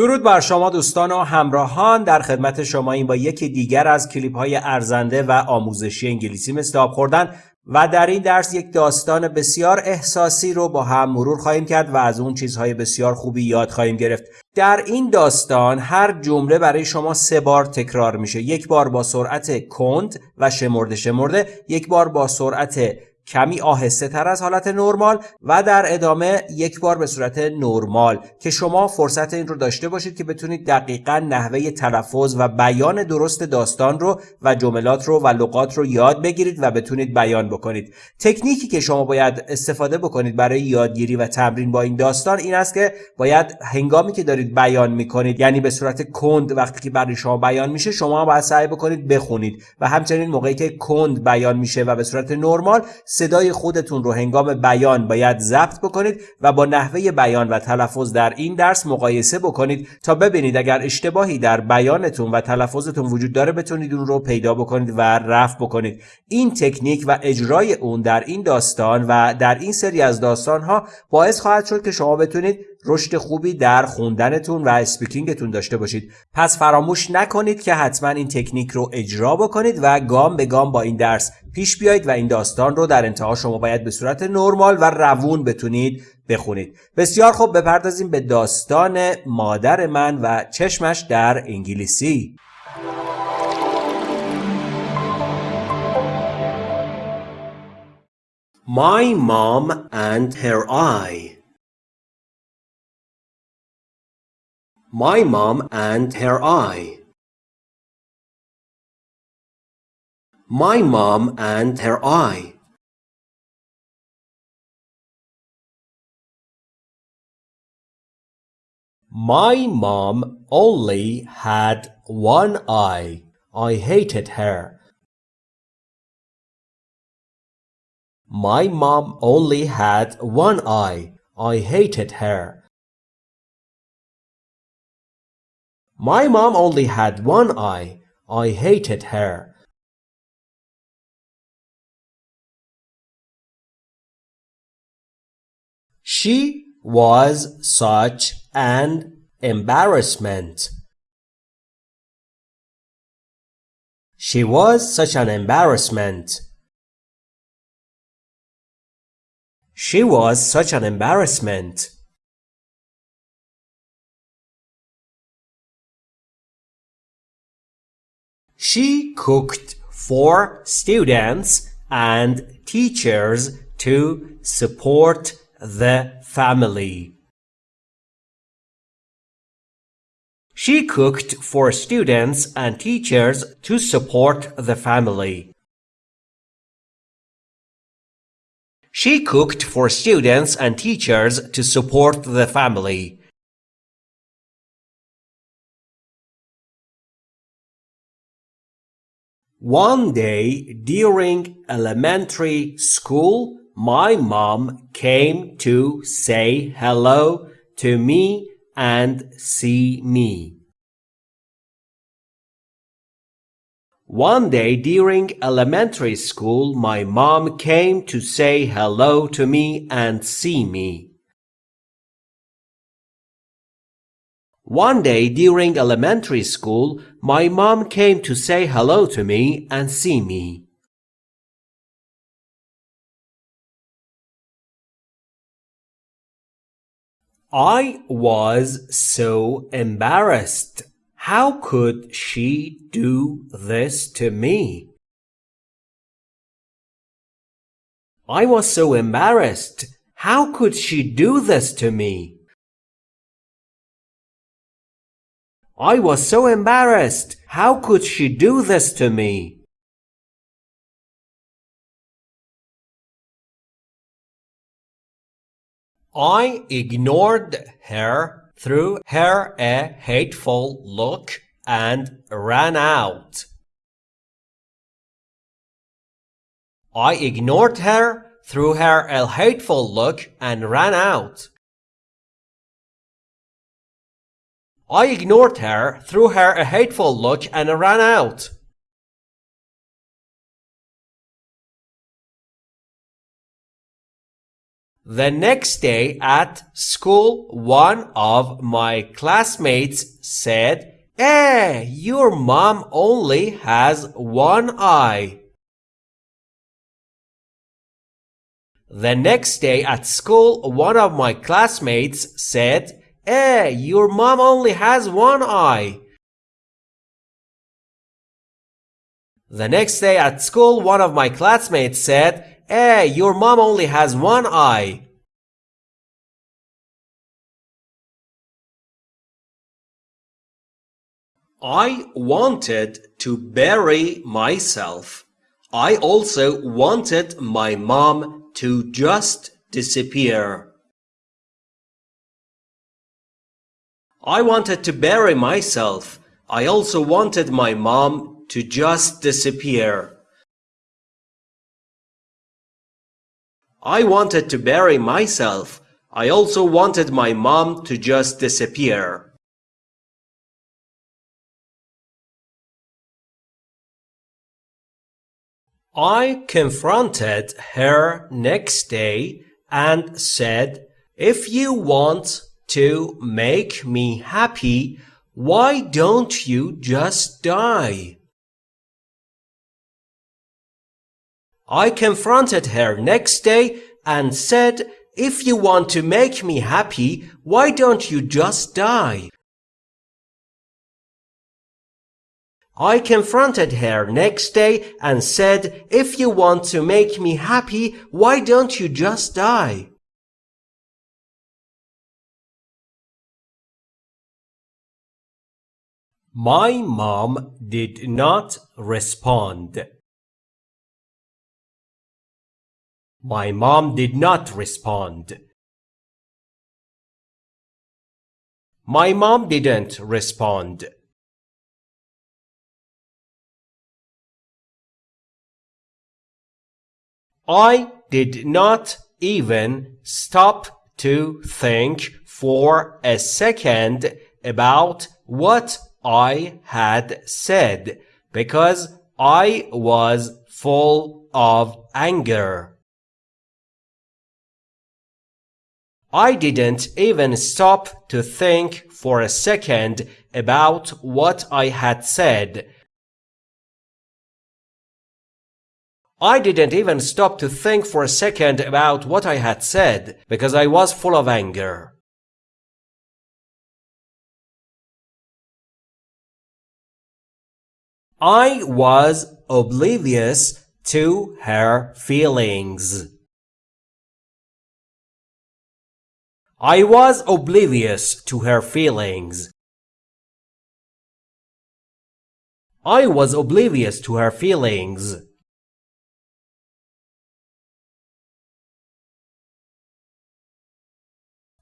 درود بر شما دوستان و همراهان. در خدمت شما این با یکی دیگر از کلیپ های ارزنده و آموزشی انگلیسی مثل آب خوردن و در این درس یک داستان بسیار احساسی رو با هم مرور خواهیم کرد و از اون چیزهای بسیار خوبی یاد خواهیم گرفت. در این داستان هر جمله برای شما سه بار تکرار میشه. یک بار با سرعت کند و شمرده شمرده یک بار با سرعت کمی آهسته تر از حالت نرمال و در ادامه یک بار به صورت نرمال. که شما فرصت این رو داشته باشید که بتونید دقیقا نحوه تلفظ و بیان درست داستان رو و جملات رو و لغات رو یاد بگیرید و بتونید بیان بکنید. تکنیکی که شما باید استفاده بکنید برای یادگیری و تمرین با این داستان این است که باید هنگامی که دارید بیان می‌کنید یعنی به صورت کند وقتی که برای شما بیان میشه شما باید سعی بکنید بخونید. و همچنین موقعی که کند بیان میشه و به صورت نرمال صدای خودتون رو هنگام بیان باید ضبط بکنید و با نحوه بیان و تلفظ در این درس مقایسه بکنید تا ببینید اگر اشتباهی در بیانتون و تلفظتون وجود داره بتونید اون رو پیدا بکنید و رفع بکنید. این تکنیک و اجرای اون در این داستان و در این سری از داستان ها باعث خواهد شد که شما بتونید رشد خوبی در خوندنتون و اسپیکینگتون داشته باشید. پس فراموش نکنید که حتما این تکنیک رو اجرا بکنید و گام به گام با این درس پیش بیایید و این داستان رو در انتها شما باید به صورت نرمال و روون بتونید بخونید. بسیار خوب بپردازیم به داستان مادر من و چشمش در انگلیسی. My mom and her eye. My mom and her eye My mom and her eye. My mom only had one eye. I hated her. My mom only had one eye. I hated her. My mom only had one eye. I hated her. She was such an embarrassment. She was such an embarrassment. She was such an embarrassment. She cooked for students and teachers to support the family. She cooked for students and teachers to support the family. She cooked for students and teachers to support the family. One day during elementary school, my mom came to say hello to me and see me. One day during elementary school, my mom came to say hello to me and see me. One day during elementary school, my mom came to say hello to me and see me. I was so embarrassed. How could she do this to me? I was so embarrassed. How could she do this to me? I was so embarrassed. How could she do this to me? I ignored her, threw her a hateful look, and ran out. I ignored her, threw her a hateful look, and ran out. I ignored her, threw her a hateful look, and ran out. The next day at school, one of my classmates said, Eh, your mom only has one eye. The next day at school, one of my classmates said, Eh, your mom only has one eye. The next day at school, one of my classmates said, Eh, your mom only has one eye. I wanted to bury myself. I also wanted my mom to just disappear. I wanted to bury myself. I also wanted my mom to just disappear. I wanted to bury myself. I also wanted my mom to just disappear. I confronted her next day and said, If you want to make me happy, why don't you just die? I confronted her next day and said, If you want to make me happy, why don't you just die? I confronted her next day and said, If you want to make me happy, why don't you just die? My mom did not respond. My mom did not respond. My mom didn't respond. I did not even stop to think for a second about what I had said because I was full of anger. I didn't even stop to think for a second about what I had said. I didn't even stop to think for a second about what I had said because I was full of anger. I was oblivious to her feelings. I was oblivious to her feelings. I was oblivious to her feelings.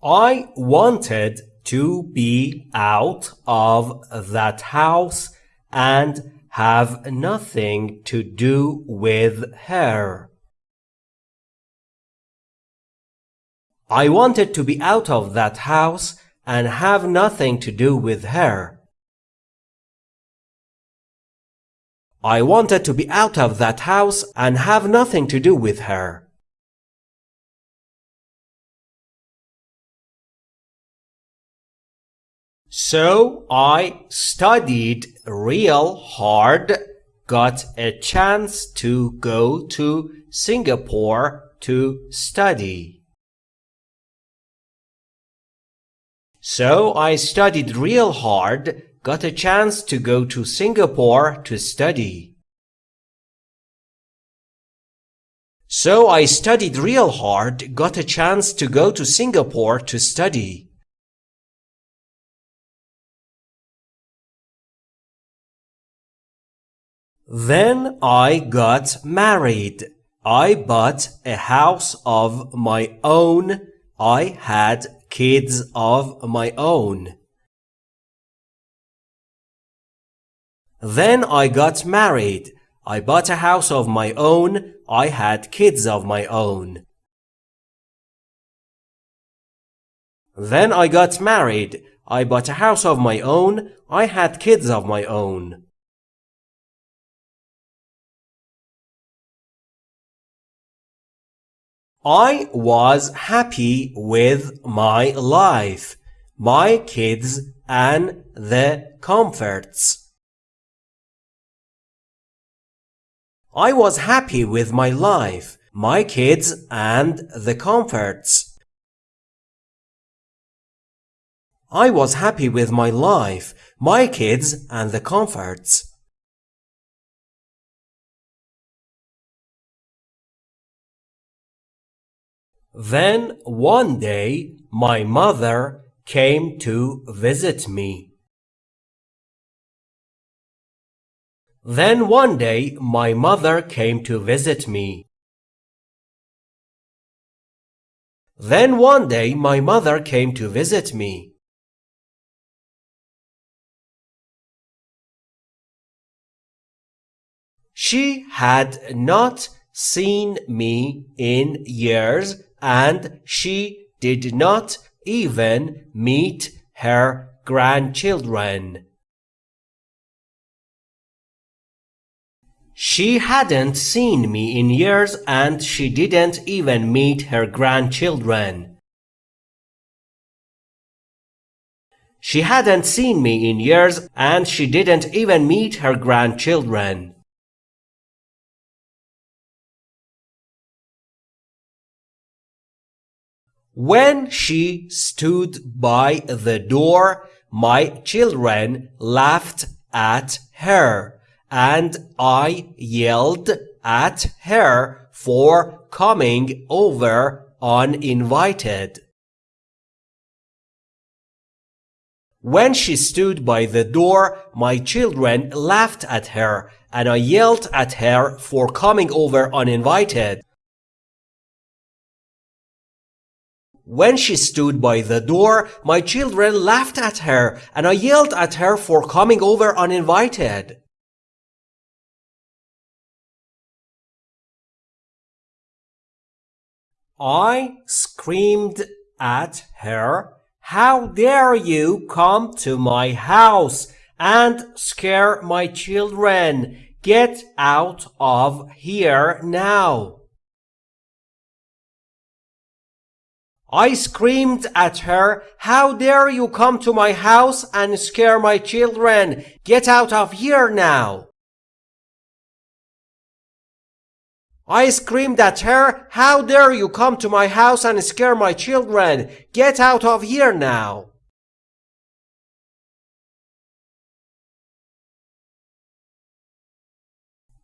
I wanted to be out of that house and have nothing to do with her. I wanted to be out of that house and have nothing to do with her. I wanted to be out of that house and have nothing to do with her. So I studied real hard, got a chance to go to Singapore to study. So I studied real hard, got a chance to go to Singapore to study. So I studied real hard, got a chance to go to Singapore to study. Then I got married. I bought a house of my own. I had kids of my own. Then I got married. I bought a house of my own. I had kids of my own. Then I got married. I bought a house of my own. I had kids of my own. I was happy with my life, my kids and the comforts. I was happy with my life, my kids and the comforts. I was happy with my life, my kids and the comforts. Then one day my mother came to visit me. Then one day my mother came to visit me. Then one day my mother came to visit me. She had not seen me in years and she did not even meet her grandchildren. She hadn't seen me in years and she didn't even meet her grandchildren. She hadn't seen me in years and she didn't even meet her grandchildren. When she stood by the door, my children laughed at her, and I yelled at her for coming over uninvited. When she stood by the door, my children laughed at her, and I yelled at her for coming over uninvited. When she stood by the door, my children laughed at her, and I yelled at her for coming over uninvited. I screamed at her, How dare you come to my house and scare my children? Get out of here now. I screamed at her, How dare you come to my house and scare my children? Get out of here now! I screamed at her, How dare you come to my house and scare my children? Get out of here now!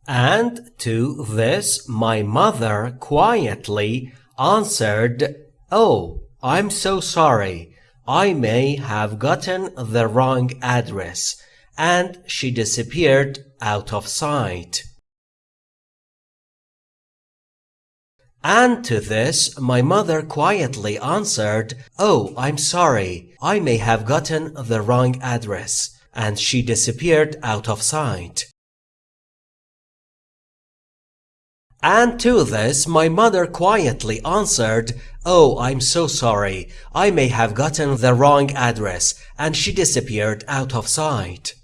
And to this my mother quietly answered Oh, I'm so sorry. I may have gotten the wrong address. And she disappeared out of sight. And to this, my mother quietly answered, Oh, I'm sorry. I may have gotten the wrong address. And she disappeared out of sight. And to this my mother quietly answered, Oh, I'm so sorry. I may have gotten the wrong address, and she disappeared out of sight.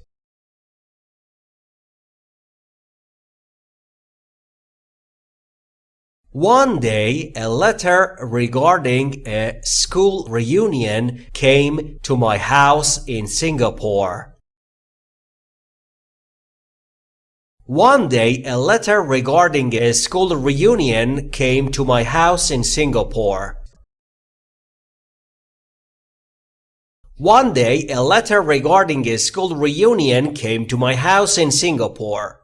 One day, a letter regarding a school reunion came to my house in Singapore. One day, a letter regarding a school reunion came to my house in Singapore. One day, a letter regarding a school reunion came to my house in Singapore.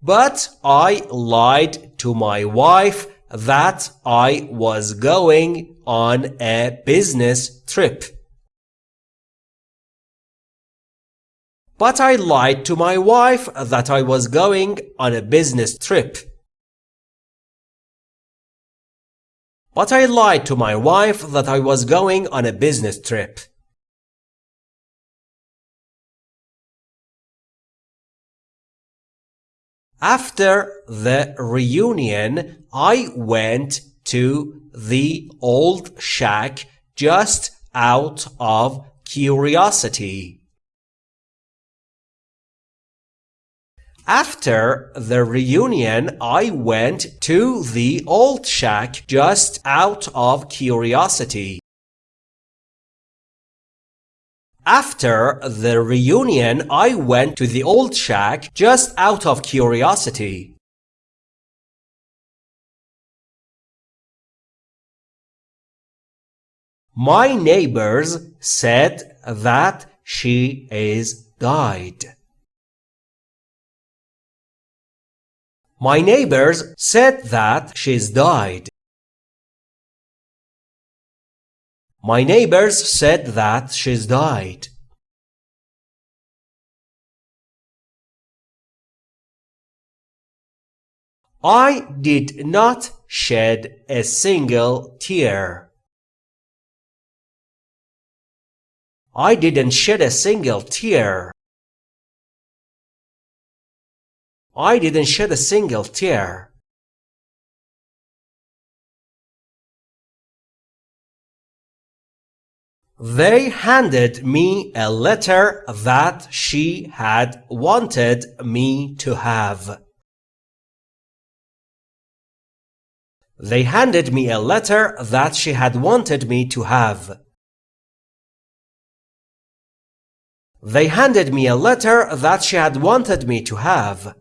But I lied to my wife that I was going on a business trip. But I lied to my wife that I was going on a business trip. But I lied to my wife that I was going on a business trip. After the reunion, I went to the old shack just out of curiosity. After the reunion, I went to the old shack just out of curiosity. After the reunion, I went to the old shack just out of curiosity. My neighbors said that she is died. My neighbors said that she's died. My neighbors said that she's died. I did not shed a single tear. I didn't shed a single tear. I didn't shed a single tear. They handed me a letter that she had wanted me to have. They handed me a letter that she had wanted me to have. They handed me a letter that she had wanted me to have.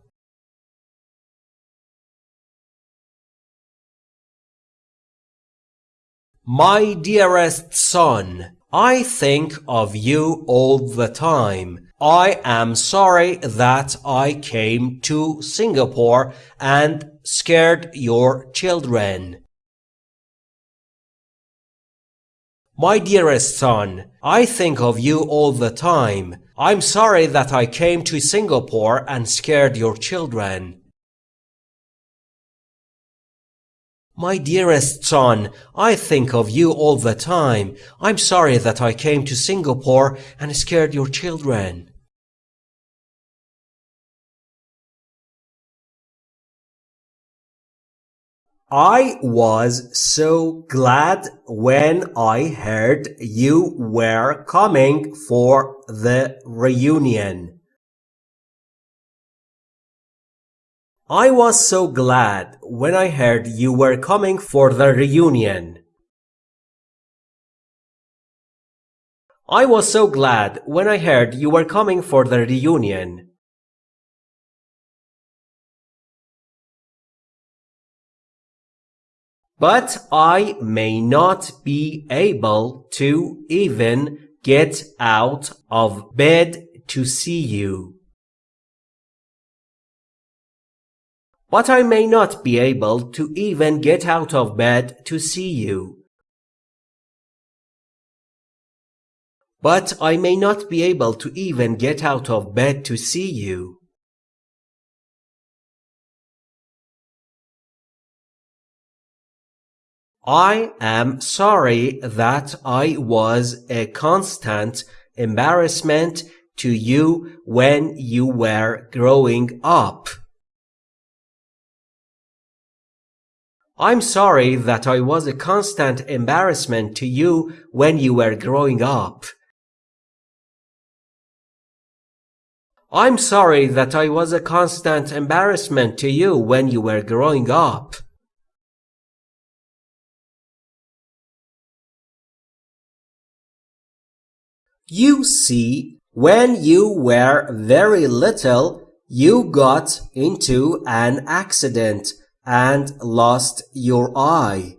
My dearest son, I think of you all the time. I am sorry that I came to Singapore and scared your children. My dearest son, I think of you all the time. I'm sorry that I came to Singapore and scared your children. My dearest son, I think of you all the time. I'm sorry that I came to Singapore and scared your children. I was so glad when I heard you were coming for the reunion. I was so glad when I heard you were coming for the reunion. I was so glad when I heard you were coming for the reunion. But I may not be able to even get out of bed to see you. But I may not be able to even get out of bed to see you. But I may not be able to even get out of bed to see you. I am sorry that I was a constant embarrassment to you when you were growing up. I'm sorry that I was a constant embarrassment to you when you were growing up. I'm sorry that I was a constant embarrassment to you when you were growing up. You see, when you were very little, you got into an accident and lost your eye.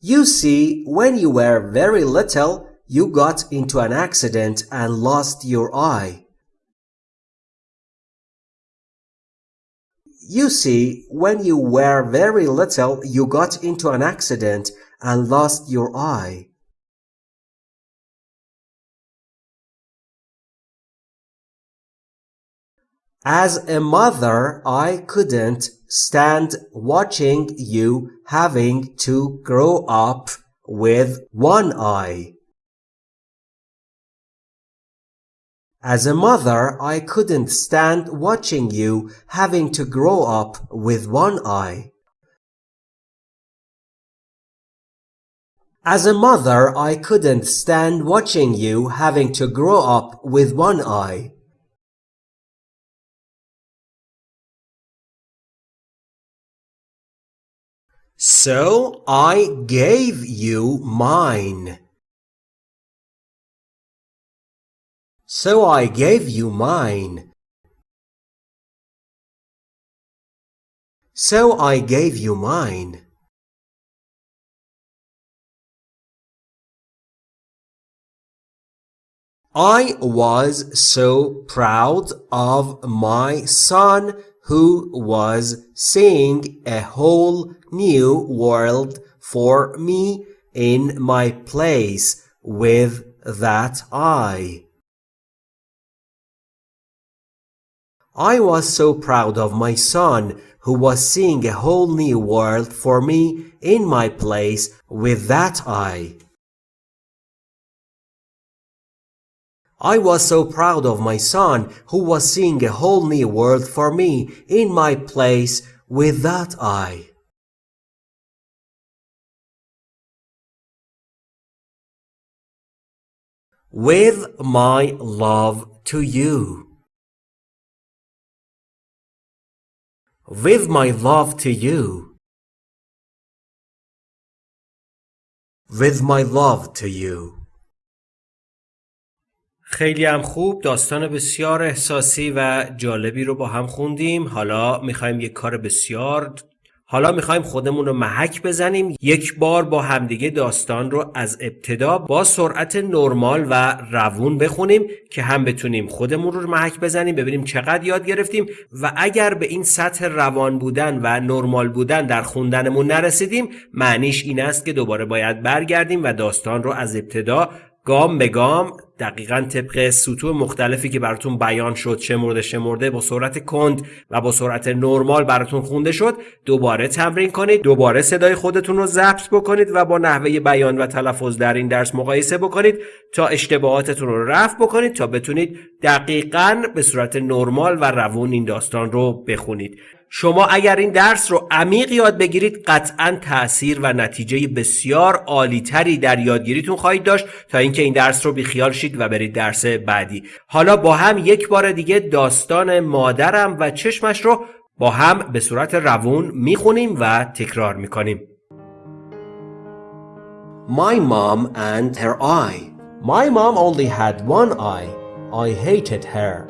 You see, when you were very little, you got into an accident and lost your eye. You see, when you were very little, you got into an accident and lost your eye. As a mother, I couldn't stand watching you having to grow up with one eye. As a mother, I couldn't stand watching you having to grow up with one eye. As a mother, I couldn't stand watching you having to grow up with one eye. So I gave you mine. So I gave you mine. So I gave you mine. I was so proud of my son who was seeing a whole new world for me in my place with that eye. I was so proud of my son who was seeing a whole new world for me in my place with that eye. I was so proud of my son who was seeing a whole new world for me in my place with that eye. With my love to you. With my love to you. With my love to you. خیلی هم خوب داستان بسیار احساسی و جالبی رو با هم خوندیم. حالا می‌خوایم یک کار بسیار حالا می‌خوایم خودمون رو محک بزنیم. یک بار با همدیگه داستان رو از ابتدا با سرعت نرمال و روون بخونیم که هم بتونیم خودمون رو محک بزنیم ببینیم چقدر یاد گرفتیم و اگر به این سطح روان بودن و نرمال بودن در خوندنمون نرسیدیم معنیش این است که دوباره باید برگردیم و داستان رو از ابتدا گام به گام دقیقا طبق سطوح مختلفی که براتون بیان شد شمرده شمرده با سرعت کند و با سرعت نرمال براتون خونده شد دوباره تمرین کنید دوباره صدای خودتون رو ضبط بکنید و با نحوه بیان و تلفظ در این درس مقایسه بکنید تا اشتباهاتتون رو رفع بکنید تا بتونید دقیقا به صورت نرمال و روون این داستان رو بخونید. شما اگر این درس رو عمیق یاد بگیرید قطعا تاثیر و نتیجه بسیار عالیتری در یادگیریتون خواهید داشت تا اینکه این درس رو بیخیال شید و برید درس بعدی. حالا با هم یک بار دیگه داستان مادرم و چشمش رو با هم به صورت روون می‌خونیم و تکرار می‌کنیم. My mom and her eye. My mom only had one eye. I hated her.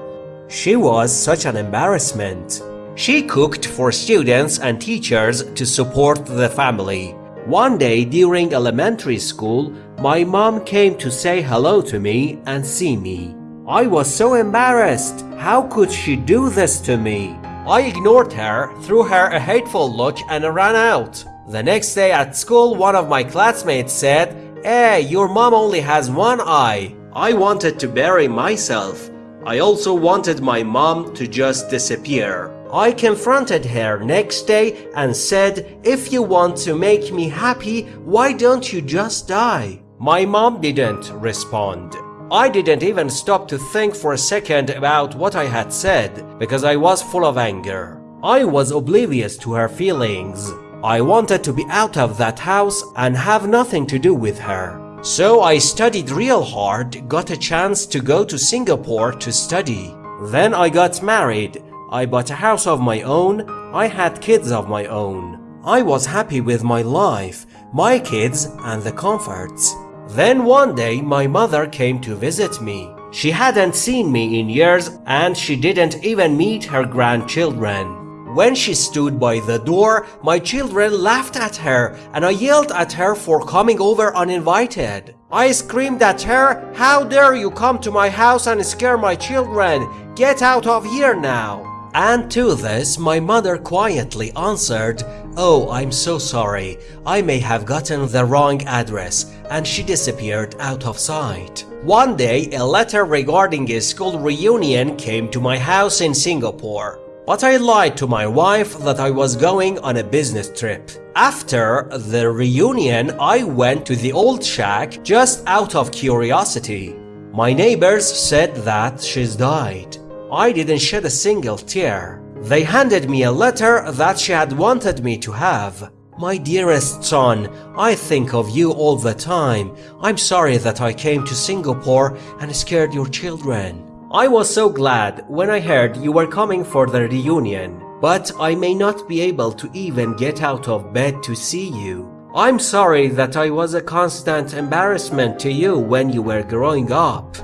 She was such an embarrassment. She cooked for students and teachers to support the family. One day during elementary school, my mom came to say hello to me and see me. I was so embarrassed. How could she do this to me? I ignored her, threw her a hateful look and ran out. The next day at school, one of my classmates said, Hey, your mom only has one eye. I wanted to bury myself. I also wanted my mom to just disappear. I confronted her next day and said, if you want to make me happy, why don't you just die? My mom didn't respond. I didn't even stop to think for a second about what I had said because I was full of anger. I was oblivious to her feelings. I wanted to be out of that house and have nothing to do with her. So I studied real hard, got a chance to go to Singapore to study. Then I got married I bought a house of my own, I had kids of my own. I was happy with my life, my kids and the comforts. Then one day my mother came to visit me. She hadn't seen me in years and she didn't even meet her grandchildren. When she stood by the door, my children laughed at her and I yelled at her for coming over uninvited. I screamed at her, how dare you come to my house and scare my children, get out of here now. And to this, my mother quietly answered, Oh, I'm so sorry, I may have gotten the wrong address, and she disappeared out of sight. One day, a letter regarding a school reunion came to my house in Singapore. But I lied to my wife that I was going on a business trip. After the reunion, I went to the old shack just out of curiosity. My neighbors said that she's died. I didn't shed a single tear. They handed me a letter that she had wanted me to have. My dearest son, I think of you all the time. I'm sorry that I came to Singapore and scared your children. I was so glad when I heard you were coming for the reunion. but I may not be able to even get out of bed to see you. I'm sorry that I was a constant embarrassment to you when you were growing up.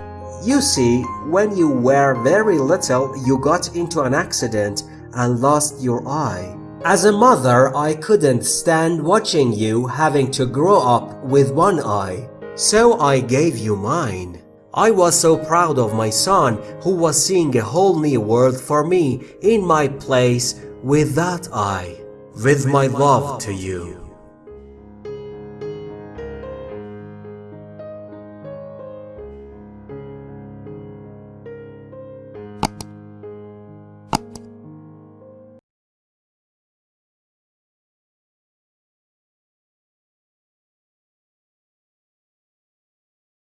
You see, when you were very little, you got into an accident and lost your eye. As a mother, I couldn't stand watching you having to grow up with one eye. So I gave you mine. I was so proud of my son who was seeing a whole new world for me in my place with that eye. With my love to you.